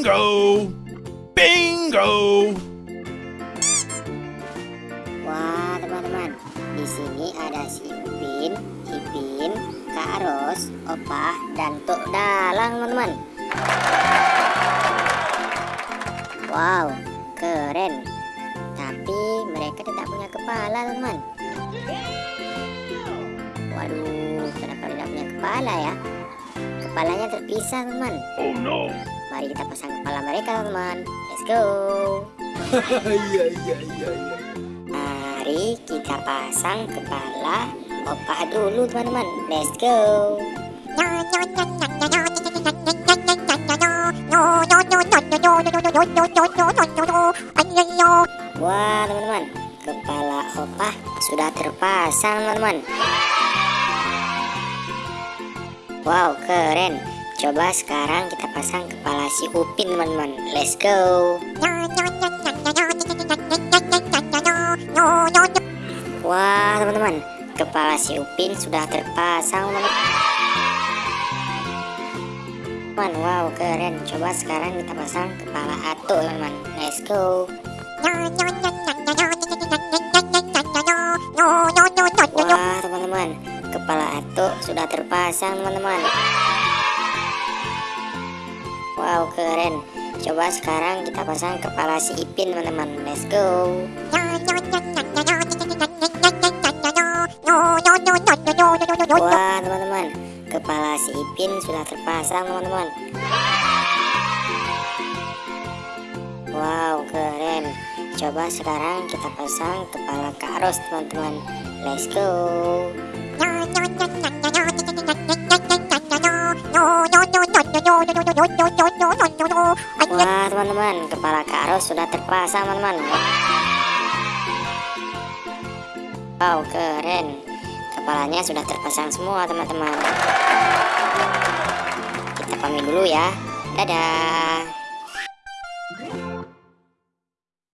Bingo! Bingo! Wah, teman-teman. Di sini ada si Upin, Ipin, Kak Ros, Opah, dan Tuk Dalang, teman-teman. Wow, keren. Tapi mereka tidak punya kepala, teman-teman. Waduh, kenapa tidak punya kepala ya? Kepalanya terpisah, teman. Oh no! Mari kita pasang kepala mereka, teman. Let's go. Iya, iya, iya, iya. Mari kita pasang kepala opah dulu teman-teman Let's go Wah teman-teman Kepala opah sudah terpasang teman-teman Wow keren. Coba sekarang kita pasang kepala si Upin teman-teman. Let's go. Wah teman-teman. Kepala si Upin sudah terpasang teman-teman. Wow keren. Coba sekarang kita pasang kepala Ato teman-teman. Let's go Kepala Ato sudah terpasang teman-teman. Wow keren. Coba sekarang kita pasang kepala si Ipin teman-teman. Let's go. Wah teman-teman. Kepala si Ipin sudah terpasang teman-teman. Wow keren. Coba sekarang kita pasang kepala Kak Ros teman-teman. Let's go Wah teman-teman Kepala Kak Ros sudah terpasang teman-teman. Wow keren. Kepalanya sudah terpasang semua teman-teman. Kita pamit dulu ya. Dadah